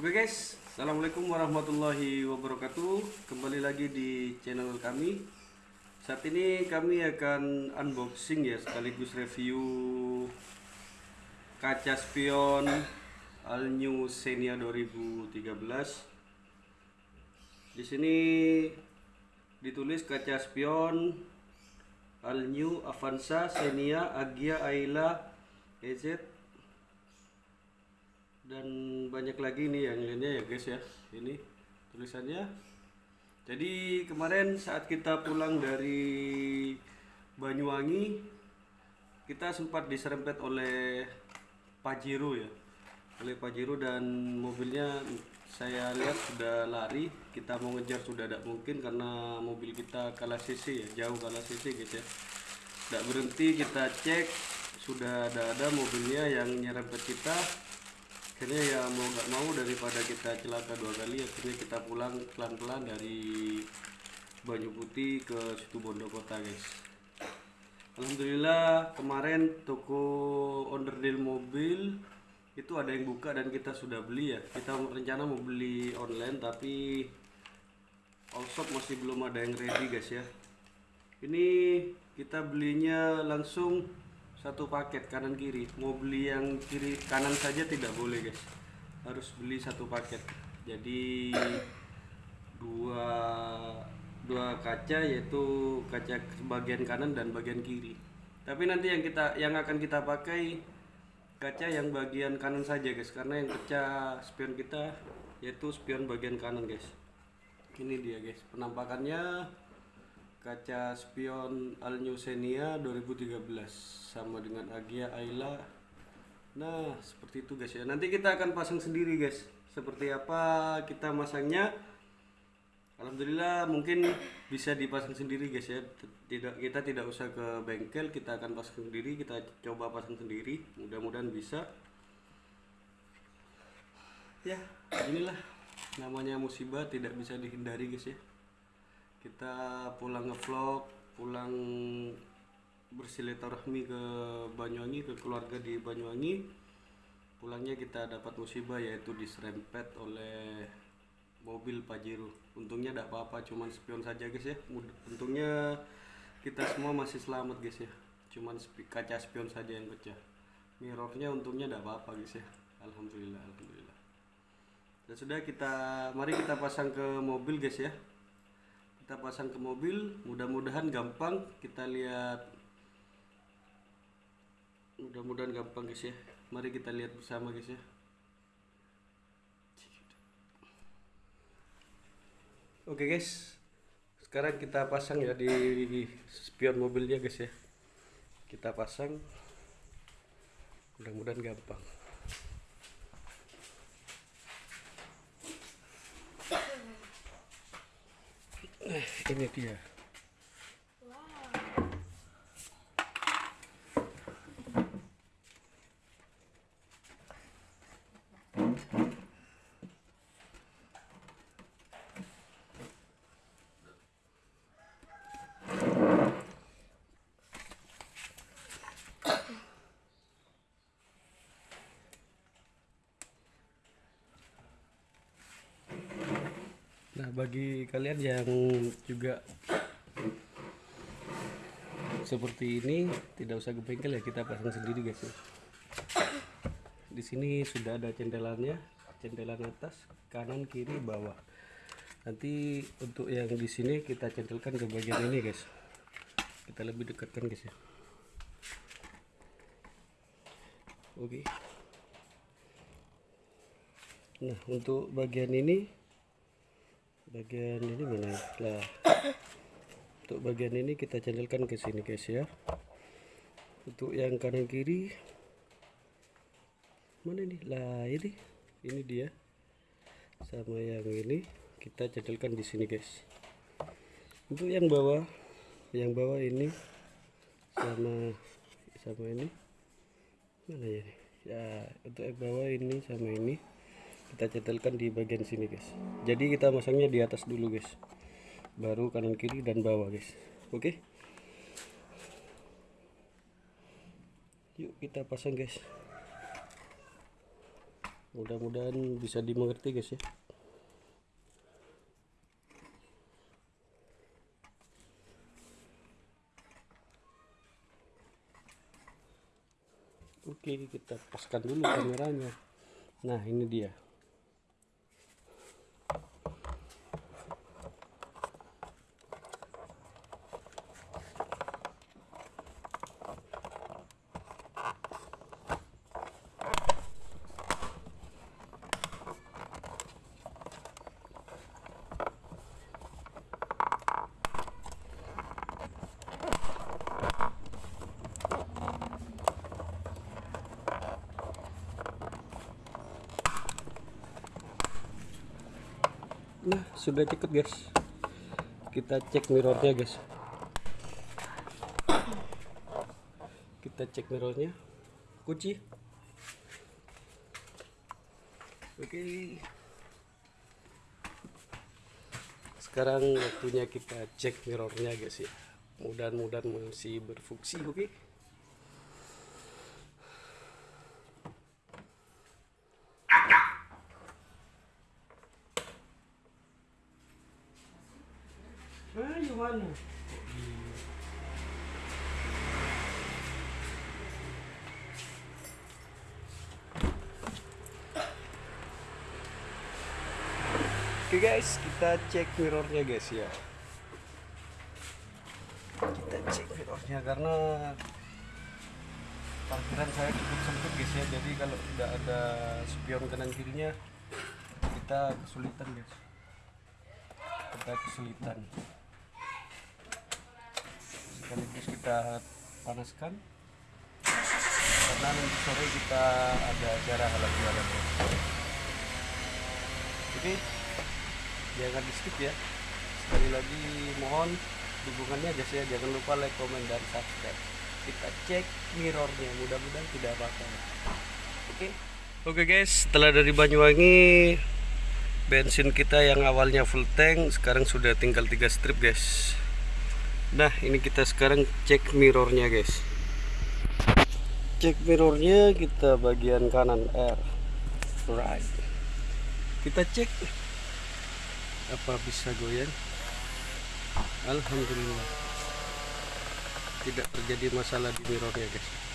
Oke guys, Assalamualaikum warahmatullahi wabarakatuh. Kembali lagi di channel kami. Saat ini kami akan unboxing ya Sekaligus review Kaca spion All New Xenia 2013 Di sini ditulis kaca spion All New Avanza Xenia Agia Ayla EZ dan banyak lagi nih yang lainnya ya guys ya. Ini tulisannya. Jadi kemarin saat kita pulang dari Banyuwangi kita sempat diserempet oleh Pajero ya. Oleh Pajero dan mobilnya saya lihat sudah lari. Kita mau ngejar sudah tidak mungkin karena mobil kita kalah CC ya jauh kalah CC guys ya. Tidak berhenti kita cek. Sudah ada ada mobilnya yang nyerempet kita akhirnya ya mau nggak mau daripada kita celaka dua kali akhirnya kita pulang pelan-pelan dari Banyu Putih ke situ Kota guys. Alhamdulillah kemarin toko onderdil mobil itu ada yang buka dan kita sudah beli ya. Kita rencana mau beli online tapi all shop masih belum ada yang ready guys ya. Ini kita belinya langsung satu paket kanan kiri. Mau beli yang kiri kanan saja tidak boleh guys. Harus beli satu paket. Jadi dua dua kaca yaitu kaca bagian kanan dan bagian kiri. Tapi nanti yang kita yang akan kita pakai kaca yang bagian kanan saja guys. Karena yang kaca spion kita yaitu spion bagian kanan guys. Ini dia guys penampakannya kaca spion Al New Xenia 2013 sama dengan Agia Ayla. Nah seperti itu guys ya. Nanti kita akan pasang sendiri guys seperti apa kita masangnya. Alhamdulillah mungkin bisa dipasang sendiri guys ya. Tidak kita tidak usah ke bengkel kita akan pasang sendiri kita coba pasang sendiri. Mudah-mudahan bisa. Ya inilah namanya musibah tidak bisa dihindari guys ya kita pulang ngevlog pulang bersilaturahmi ke Banyuwangi ke keluarga di Banyuwangi. Pulangnya kita dapat musibah yaitu diserempet oleh mobil Pajero. Untungnya tidak apa-apa cuman spion saja guys ya. Untungnya kita semua masih selamat guys ya. Cuman kaca spion saja yang pecah. Mirrornya untungnya tidak apa-apa guys ya. Alhamdulillah Alhamdulillah. Dan sudah kita mari kita pasang ke mobil guys ya kita pasang ke mobil mudah-mudahan gampang. Kita lihat. Mudah-mudahan gampang guys ya. Mari kita lihat bersama guys ya. Oke guys. Sekarang kita pasang ya di spion mobilnya guys ya. Kita pasang. Mudah-mudahan gampang Eh, ini dia. Nah, bagi kalian yang juga seperti ini tidak usah ke bengkel ya kita pasang sendiri guys ya. Di sini sudah ada cendelannya, cendelan atas, kanan, kiri, bawah. Nanti untuk yang di sini kita centelkan ke bagian ini guys. Kita lebih dekatkan guys ya. Oke. Nah, untuk bagian ini bagian ini mana? Lah. Untuk bagian ini kita channelkan ke sini guys ya. Untuk yang kanan kiri. Mana ini? Lah ini. Ini dia. Sama yang ini. Kita channelkan di sini guys. Untuk yang bawah. Yang bawah ini. Sama sama ini. Mana ya? Ya untuk yang bawah ini sama ini kita cetelkan di bagian sini guys. Jadi kita masangnya di atas dulu guys. Baru kanan kiri dan bawah guys. Oke? Yuk kita pasang guys. Mudah-mudahan bisa dimengerti guys ya. Oke kita paskan dulu kameranya. Nah ini dia nah sudah cukup guys. Kita cek mirrornya guys. Kita cek mirrornya. Kunci. Oke. Sekarang waktunya kita cek mirrornya guys ya. Mudah-mudahan masih berfungsi oke? Ayo Oke guys, kita cek mirrornya guys ya. Kita cek mirrornya karena parkiran saya cukup sempit guys ya. Jadi kalau tidak ada spion kanan kirinya kita kesulitan guys. Kita kesulitan sekaligus kita panaskan karena nanti sore kita ada acara halal bihalal. Oke jangan di skip ya. Sekali lagi mohon dukungannya guys ya. Jangan lupa like comment dan subscribe. Kita cek mirrornya. Mudah-mudahan tidak apa-apa. Oke? Oke guys. Setelah dari Banyuwangi bensin kita yang awalnya full tank sekarang sudah tinggal tiga strip guys Nah ini kita sekarang cek mirrornya guys. Cek mirrornya kita bagian kanan R. Right. Kita cek Apa bisa goyang. Alhamdulillah. Tidak terjadi masalah di mirrornya guys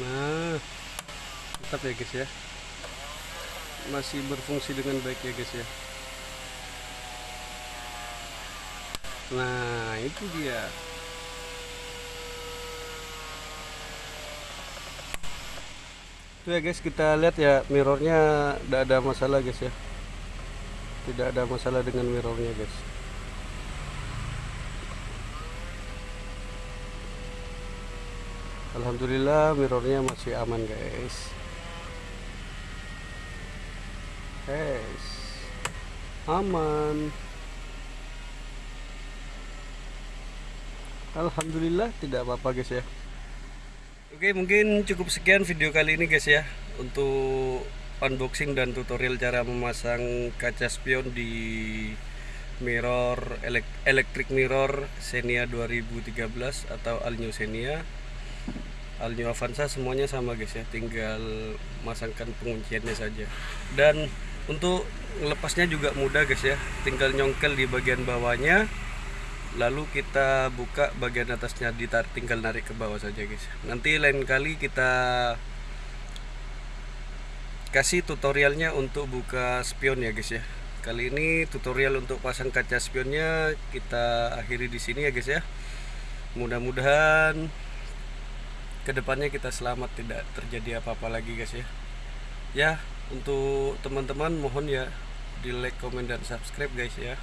nah tetap ya guys ya. Masih berfungsi dengan baik ya guys ya. Nah itu dia. Itu ya guys kita lihat ya mirrornya tidak ada masalah guys ya. Tidak ada masalah dengan mirrornya guys Alhamdulillah mirrornya masih aman guys. Guys aman. Alhamdulillah tidak apa-apa guys ya. Oke mungkin cukup sekian video kali ini guys ya Untuk unboxing dan tutorial cara memasang kaca spion di mirror electric mirror Xenia 2013 atau Alnyo Xenia Alnyo Avanza semuanya sama guys ya. Tinggal masangkan pengunciannya saja. Dan untuk lepasnya juga mudah guys ya. Tinggal nyongkel di bagian bawahnya lalu kita buka bagian atasnya ditar tinggal narik ke bawah saja guys. Nanti lain kali kita kasih tutorialnya untuk buka spion ya guys ya. Kali ini tutorial untuk pasang kaca spionnya kita akhiri di sini ya guys ya. Mudah-mudahan ke depannya kita selamat tidak terjadi apa-apa lagi guys ya. Ya untuk teman-teman mohon ya di like comment dan subscribe guys ya.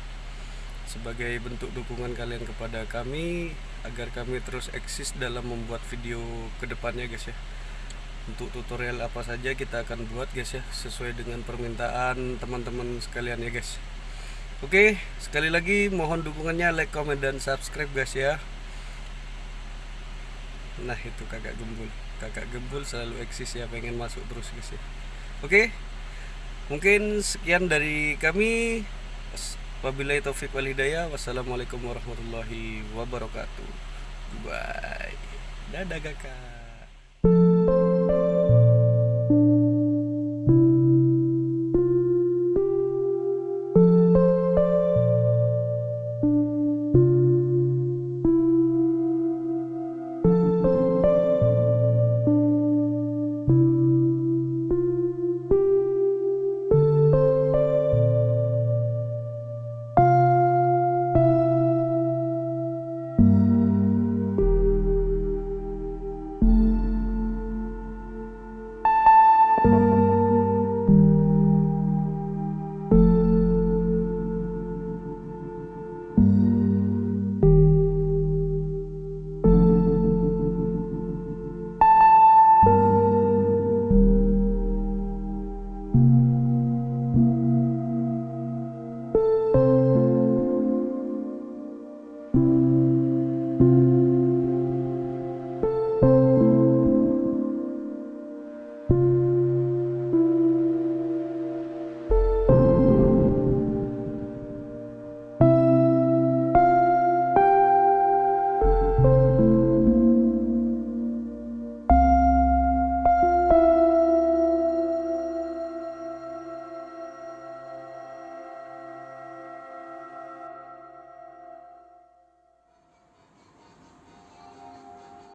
Sebagai bentuk dukungan kalian kepada kami agar kami terus eksis dalam membuat video ke depannya guys ya. Untuk tutorial apa saja kita akan buat guys ya sesuai dengan permintaan teman-teman sekalian ya guys. Oke sekali lagi mohon dukungannya like comment dan subscribe guys ya nah itu kakak gembul. Kakak gembul selalu eksis ya pengen masuk terus guys ya oke mungkin sekian dari kami. Wabillahi taufik wal hidayah. Wassalamualaikum warahmatullahi wabarakatuh. Bye dadah kakak